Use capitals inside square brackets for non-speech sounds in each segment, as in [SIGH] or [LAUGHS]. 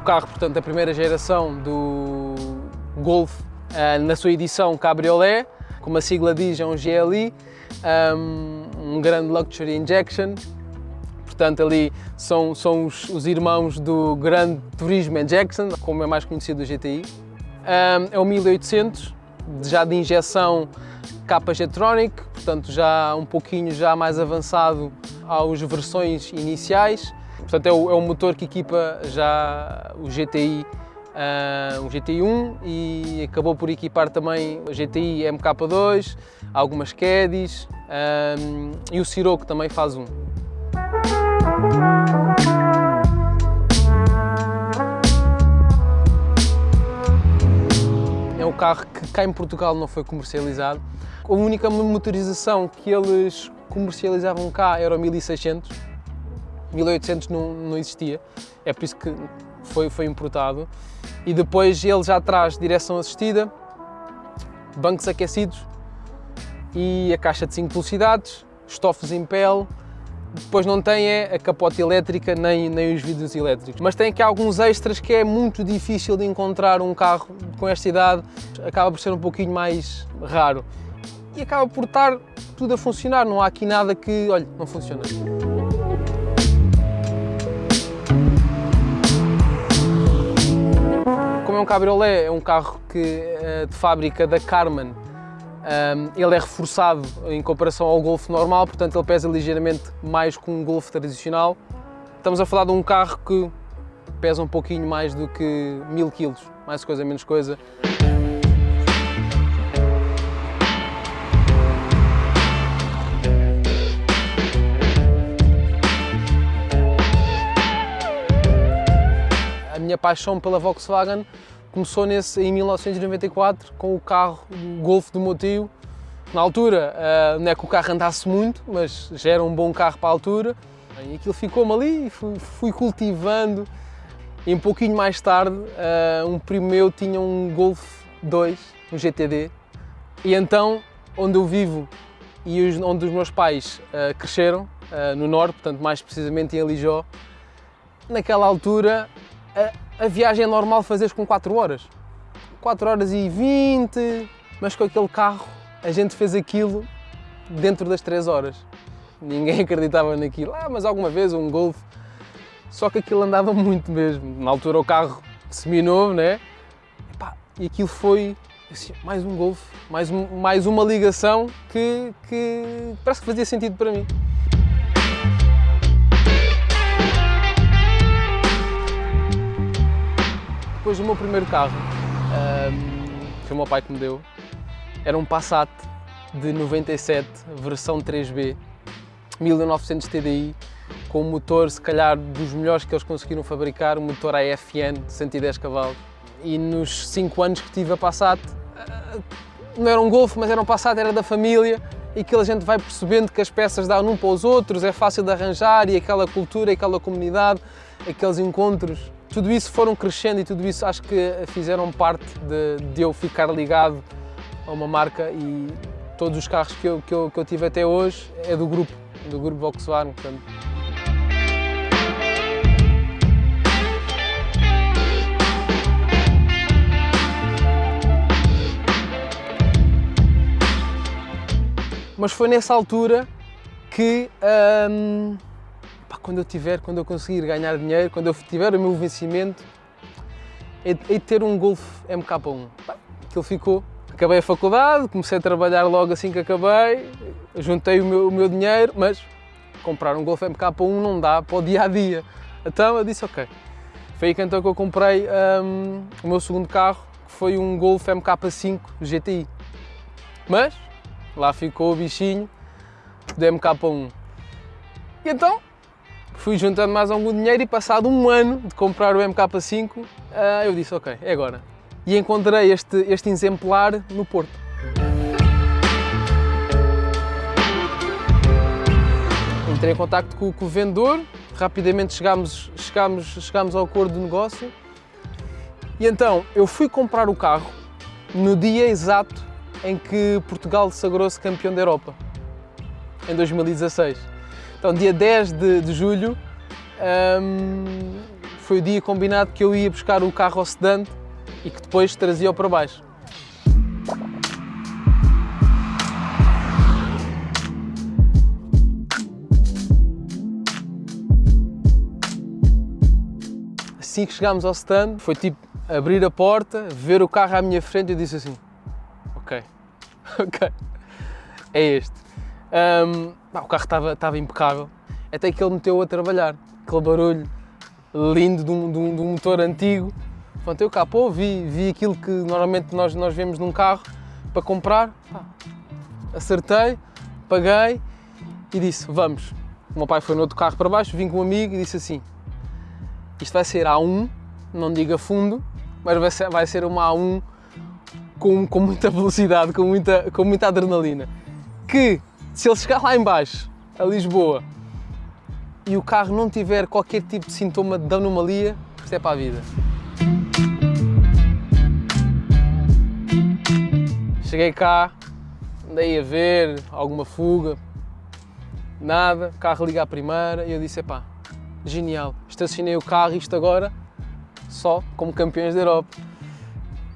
carro, portanto, da primeira geração do Golf uh, na sua edição Cabriolet, como a sigla diz, é um GLI, um, um grande Luxury Injection, portanto ali são, são os, os, irmãos do grande Turismo Injection, como é mais conhecido o GTI. Um, é o 1800, já de injeção capa Jetronic, portanto já um pouquinho já mais avançado às versões iniciais. Portanto é o, é o motor que equipa já o GTI uh, um GTI1 e acabou por equipar também o GTI MK2, algumas Caddies um, e o Sirocco também faz um. É um carro que cá em Portugal não foi comercializado. A única motorização que eles comercializavam cá era o 1600, 1800 não, não existia, é por isso que foi, foi importado. E depois ele já traz direção assistida, bancos aquecidos e a caixa de 5 velocidades, estofos em pele, depois não tem é a capote elétrica nem, nem os vidros elétricos. Mas tem aqui alguns extras que é muito difícil de encontrar um carro com esta idade, acaba por ser um pouquinho mais raro. E acaba por estar tudo a funcionar, não há aqui nada que, olha, não funciona. Como é um cabriolet, é um carro que, eh, de fábrica da Carman, um, ele é reforçado em comparação ao Golf normal, portanto ele pesa ligeiramente mais que um Golf tradicional. Estamos a falar de um carro que pesa um pouquinho mais do que mil quilos, mais coisa, menos coisa. Minha paixão pela Volkswagen começou nesse, em 1994 com o carro Golf do meu tio. Na altura, uh, não é que o carro andasse muito, mas já era um bom carro para a altura. E aquilo ficou-me ali e fui, fui, cultivando. E um pouquinho mais tarde, uh, um primo meu tinha um Golf 2, um GTD. E então, onde eu vivo e onde os meus pais uh, cresceram, no Norte, portanto mais precisamente em Alijó, naquela altura a viagem é normal fazeres com 4 horas. 4 horas e 20, mas com aquele carro a gente fez aquilo dentro das 3 horas. Ninguém [LAUGHS] acreditava naquilo. Ah, mas alguma vez um Golf. Só que aquilo andava muito mesmo. Na altura o carro semi-novo, né? E aquilo foi assim, mais um Golf, mais, mais uma ligação que, que parece que fazia sentido para mim. Depois o meu primeiro carro, um, foi o meu pai que me deu, era um Passat de 97, versão 3B, 1900 TDI, com um motor, se calhar, dos melhores que eles conseguiram fabricar, um motor AFN de 110 cavalos. E nos 5 anos que tive a Passat, ah, não era um Golf, mas era um Passat, era da família, e que a gente vai percebendo que as peças dão um para os outros, é fácil de arranjar, e aquela cultura, aquela comunidade, aqueles encontros tudo isso foram crescendo e tudo isso acho que fizeram parte de, de eu ficar ligado a uma marca e todos os carros que eu, que eu, que eu tive até hoje é do grupo, do grupo Volkswagen. Portanto. Mas foi nessa altura que hum, pá, quando eu tiver, quando eu conseguir ganhar dinheiro, quando eu tiver o meu vencimento, é de ter um Golf MK1. Pá, aquilo ficou. Acabei a faculdade, comecei a trabalhar logo assim que acabei, juntei o meu, o meu dinheiro, mas comprar um Golf MK1 não dá para o dia a dia. Então eu disse ok. Foi aí que então que eu comprei um, o meu segundo carro, que foi um Golf MK5 GTI. Mas lá ficou o bichinho do MK1. E então fui juntando mais algum dinheiro e passado um ano de comprar o MK5, ah, eu disse, ok, é agora. E encontrei este, este exemplar no Porto. Entrei em contato com, com o vendedor, rapidamente chegámos, chegámos, chegámos ao acordo de negócio e então eu fui comprar o carro no dia exato em que Portugal sagrou-se campeão da Europa, em 2016. Então, dia 10 de, de julho, um, foi o dia combinado que eu ia buscar o carro ao sedante e que depois trazia-o para baixo. Assim que chegámos ao stand, foi tipo abrir a porta, ver o carro à minha frente e eu disse assim, ok, [LAUGHS] ok, é este. Um, o carro estava, impecável, até que ele meteu a trabalhar, aquele barulho lindo de um, de um, de um motor antigo. Pronto, eu capô, vi, vi aquilo que normalmente nós, nós vemos num carro para comprar, acertei, paguei e disse, vamos. O meu pai foi no outro carro para baixo, vim com um amigo e disse assim, isto vai ser A1, não diga fundo, mas vai ser, vai ser uma A1 com, com muita velocidade, com muita, com muita adrenalina. Que, se ele chegar lá embaixo, a Lisboa, e o carro não tiver qualquer tipo de sintoma de anomalia, isto é para a vida. Cheguei cá, andei a ver alguma fuga, nada, carro liga à primeira e eu disse, epá, genial, estacionei o carro isto agora só como campeões da Europa.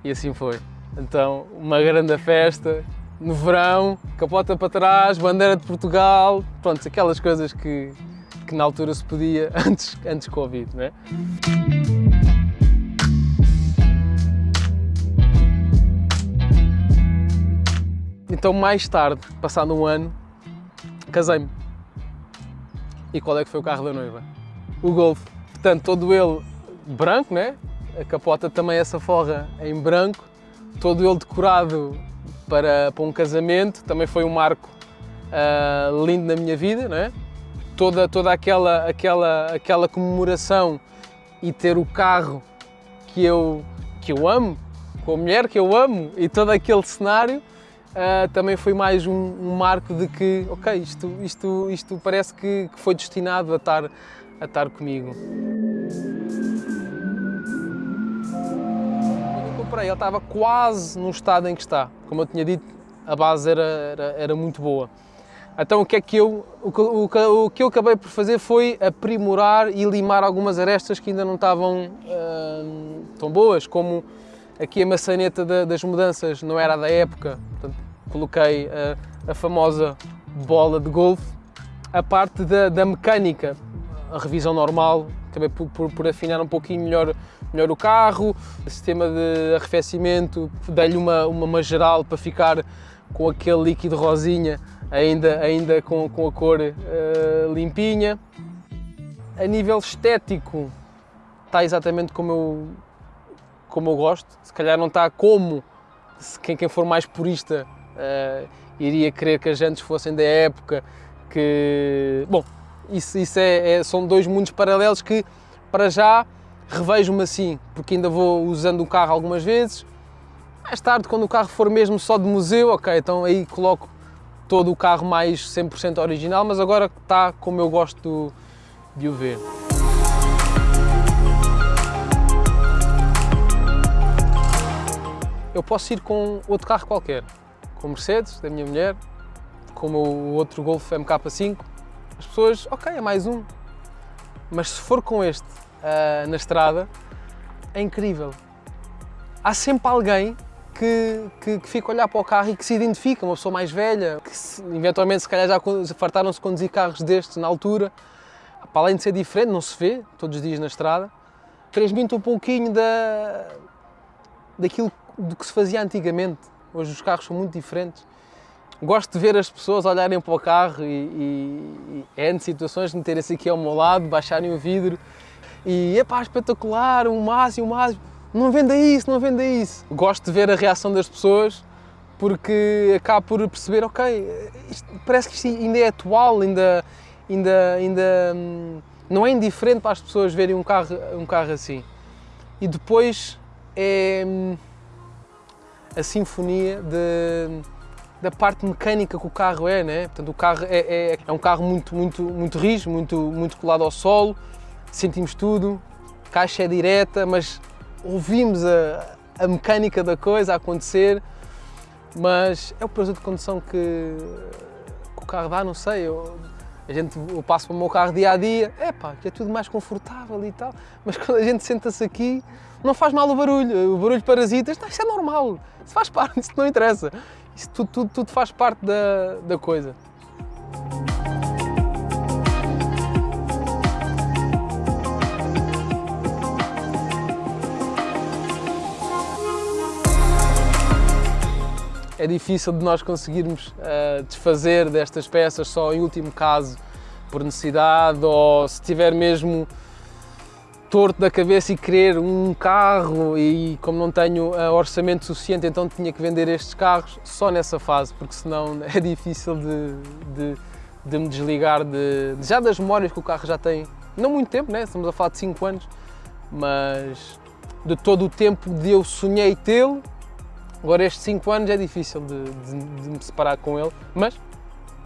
E assim foi. Então, uma grande festa, no verão, capota para trás, bandeira de Portugal, pronto, aquelas coisas que, que na altura se podia [LAUGHS] antes, antes Covid, não é? Então, mais tarde, passado um ano, casei-me. E qual é que foi o carro da noiva? O Golf. Portanto, todo ele branco, né? A capota também essa forra em branco, todo ele decorado para, para um casamento, também foi um marco uh, lindo na minha vida, né? Toda, toda aquela, aquela, aquela comemoração e ter o carro que eu, que eu amo, com a mulher que eu amo e todo aquele cenário uh, também foi mais um, um, marco de que, ok, isto, isto, isto parece que, que foi destinado a estar, a estar comigo. comprei, ele estava quase no estado em que está. Como eu tinha dito, a base era, era, era muito boa. Então o que é que eu, o que, o, o que eu acabei por fazer foi aprimorar e limar algumas arestas que ainda não estavam uh, tão boas, como aqui a maçaneta da, das mudanças não era da época, portanto, coloquei a, a famosa bola de golfe, a parte da, da mecânica, a revisão normal, acabei por, por, por afinar um pouquinho melhor melhor o carro, o sistema de arrefecimento, dei-lhe uma, uma, uma geral para ficar com aquele líquido rosinha, ainda, ainda com, com a cor uh, limpinha. A nível estético, está exatamente como eu, como eu gosto, se calhar não está como quem, quem for mais purista uh, iria querer que as jantes fossem da época, que... Bom, isso, isso é, é, são dois mundos paralelos que, para já, revejo-me assim, porque ainda vou usando o carro algumas vezes. Mais tarde, quando o carro for mesmo só de museu, ok, então aí coloco todo o carro mais 100% original, mas agora está como eu gosto de o ver. Eu posso ir com outro carro qualquer, com Mercedes, da minha mulher, com o outro Golf MK5. As pessoas, ok, é mais um. Mas se for com este, uh, na estrada, é incrível. Há sempre alguém que, que, que, fica a olhar para o carro e que se identifica, uma pessoa mais velha, que se, eventualmente se calhar já fartaram-se conduzir carros destes na altura. Para além de ser diferente, não se vê todos os dias na estrada, transmite um pouquinho da, daquilo do que se fazia antigamente. Hoje os carros são muito diferentes. Gosto de ver as pessoas olharem para o carro e, e, e é situações de meterem-se aqui ao meu lado, baixarem o vidro e epá, espetacular, o máximo, o máximo. Não venda isso, não venda isso. Gosto de ver a reação das pessoas porque acabo por perceber, ok, isto, parece que isto ainda é atual, ainda, ainda, ainda hum, não é indiferente para as pessoas verem um carro, um carro assim. E depois é hum, a sinfonia de, da parte mecânica que o carro é, né? Portanto, o carro é, é, é um carro muito, muito, muito rijo, muito, muito colado ao solo, sentimos tudo, caixa é direta, mas ouvimos a, a mecânica da coisa a acontecer, mas é o prazer de condução que, que o carro dá, não sei, eu, A gente, eu passo para o meu carro dia a dia, é pá, que é tudo mais confortável e tal, mas [LAUGHS] quando a gente senta-se aqui, não faz mal o barulho, o barulho parasita, isto, isto é normal, isso faz [LAUGHS] parte, isso não interessa, isso tudo, tudo, tudo faz parte da, da coisa. É difícil de nós conseguirmos uh, desfazer destas peças só em último caso por necessidade ou se tiver mesmo torto da cabeça e querer um carro e como não tenho uh, orçamento suficiente então tinha que vender estes carros só nessa fase porque senão [LAUGHS] é difícil de, de, de me desligar de, já das memórias que o carro já tem não muito tempo, né? estamos a falar de 5 anos mas de todo o tempo de eu sonhei tê-lo Agora estes 5 anos é difícil de, de, de, me separar com ele, mas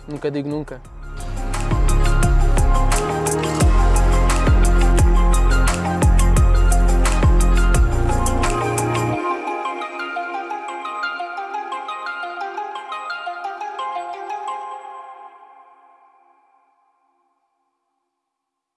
nunca digo nunca.